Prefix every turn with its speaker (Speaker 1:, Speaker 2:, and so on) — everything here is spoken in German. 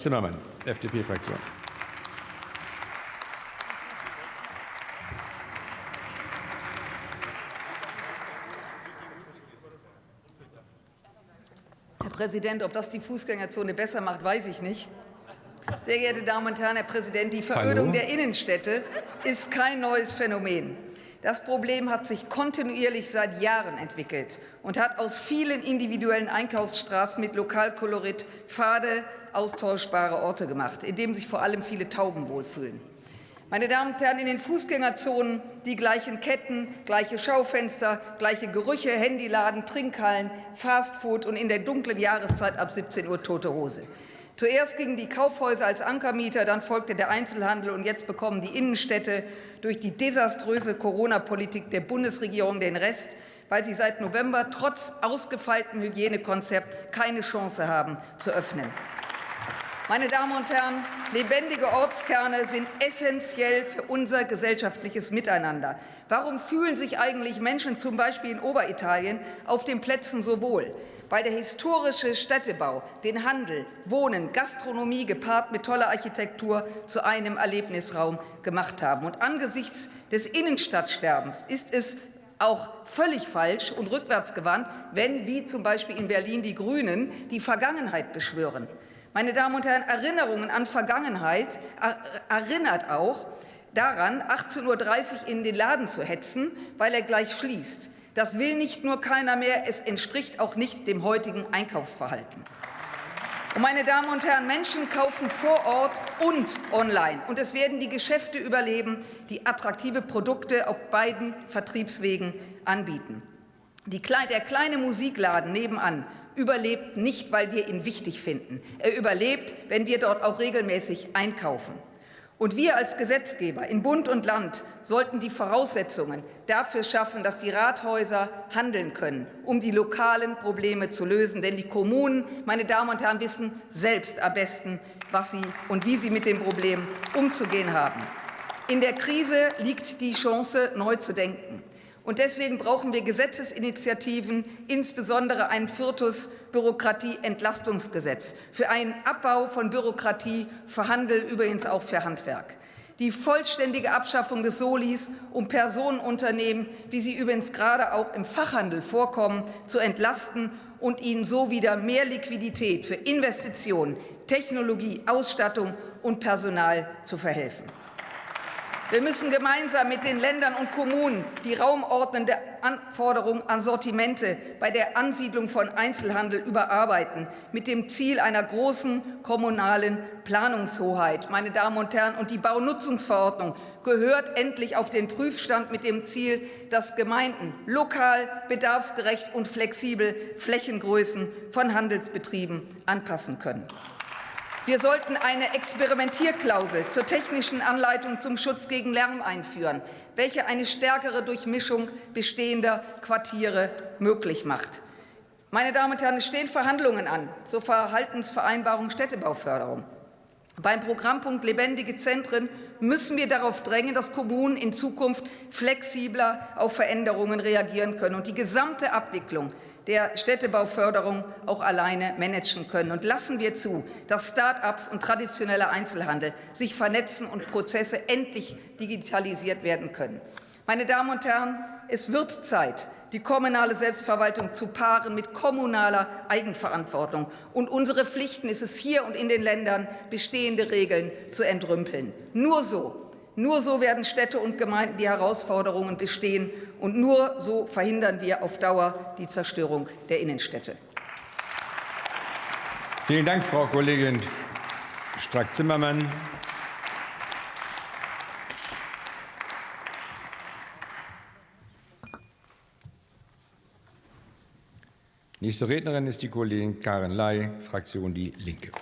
Speaker 1: Zimmermann, FDP-Fraktion.
Speaker 2: Herr Präsident, ob das die Fußgängerzone besser macht, weiß ich nicht. Sehr geehrte Damen und Herren, Herr Präsident, die Verödung
Speaker 1: Hallo.
Speaker 2: der Innenstädte ist kein neues Phänomen. Das Problem hat sich kontinuierlich seit Jahren entwickelt und hat aus vielen individuellen Einkaufsstraßen mit Lokalkolorit fade, austauschbare Orte gemacht, in denen sich vor allem viele Tauben wohlfühlen. Meine Damen und Herren, in den Fußgängerzonen die gleichen Ketten, gleiche Schaufenster, gleiche Gerüche, Handyladen, Trinkhallen, Fastfood und in der dunklen Jahreszeit ab 17 Uhr tote Hose. Zuerst gingen die Kaufhäuser als Ankermieter, dann folgte der Einzelhandel und jetzt bekommen die Innenstädte durch die desaströse Corona-Politik der Bundesregierung den Rest, weil sie seit November trotz ausgefeiltem Hygienekonzept keine Chance haben zu öffnen. Meine Damen und Herren, lebendige Ortskerne sind essentiell für unser gesellschaftliches Miteinander. Warum fühlen sich eigentlich Menschen zum Beispiel in Oberitalien auf den Plätzen so wohl? Weil der historische Städtebau den Handel, Wohnen, Gastronomie gepaart mit toller Architektur zu einem Erlebnisraum gemacht haben. Und angesichts des Innenstadtsterbens ist es auch völlig falsch und rückwärtsgewandt, wenn, wie zum Beispiel in Berlin, die Grünen die Vergangenheit beschwören. Meine Damen und Herren, Erinnerungen an Vergangenheit erinnert auch daran, 18.30 Uhr in den Laden zu hetzen, weil er gleich schließt. Das will nicht nur keiner mehr, es entspricht auch nicht dem heutigen Einkaufsverhalten. Und meine Damen und Herren, Menschen kaufen vor Ort und online. Und es werden die Geschäfte überleben, die attraktive Produkte auf beiden Vertriebswegen anbieten. Die, der kleine Musikladen nebenan überlebt nicht, weil wir ihn wichtig finden. Er überlebt, wenn wir dort auch regelmäßig einkaufen. Und wir als Gesetzgeber in Bund und Land sollten die Voraussetzungen dafür schaffen, dass die Rathäuser handeln können, um die lokalen Probleme zu lösen. Denn die Kommunen, meine Damen und Herren, wissen selbst am besten, was sie und wie sie mit dem Problem umzugehen haben. In der Krise liegt die Chance, neu zu denken. Und deswegen brauchen wir Gesetzesinitiativen, insbesondere ein viertes Bürokratieentlastungsgesetz für einen Abbau von Bürokratie, für Handel, übrigens auch für Handwerk. Die vollständige Abschaffung des Solis, um Personenunternehmen, wie sie übrigens gerade auch im Fachhandel vorkommen, zu entlasten und ihnen so wieder mehr Liquidität für Investitionen, Technologie, Ausstattung und Personal zu verhelfen. Wir müssen gemeinsam mit den Ländern und Kommunen die raumordnende Anforderung an Sortimente bei der Ansiedlung von Einzelhandel überarbeiten, mit dem Ziel einer großen kommunalen Planungshoheit. Meine Damen und Herren, und die Baunutzungsverordnung gehört endlich auf den Prüfstand mit dem Ziel, dass Gemeinden lokal, bedarfsgerecht und flexibel Flächengrößen von Handelsbetrieben anpassen können. Wir sollten eine Experimentierklausel zur technischen Anleitung zum Schutz gegen Lärm einführen, welche eine stärkere Durchmischung bestehender Quartiere möglich macht. Meine Damen und Herren, es stehen Verhandlungen an zur Verhaltensvereinbarung Städtebauförderung. Beim Programmpunkt Lebendige Zentren müssen wir darauf drängen, dass Kommunen in Zukunft flexibler auf Veränderungen reagieren können und die gesamte Abwicklung der Städtebauförderung auch alleine managen können. Und lassen wir zu, dass Start-ups und traditioneller Einzelhandel sich vernetzen und Prozesse endlich digitalisiert werden können. Meine Damen und Herren, es wird Zeit, die kommunale Selbstverwaltung zu paaren mit kommunaler Eigenverantwortung. Und unsere Pflichten ist es hier und in den Ländern, bestehende Regeln zu entrümpeln. Nur so nur so werden Städte und Gemeinden die Herausforderungen bestehen, und nur so verhindern wir auf Dauer die Zerstörung der Innenstädte.
Speaker 1: Vielen Dank, Frau Kollegin Strack-Zimmermann. Nächste Rednerin ist die Kollegin Karin Ley, Fraktion Die Linke.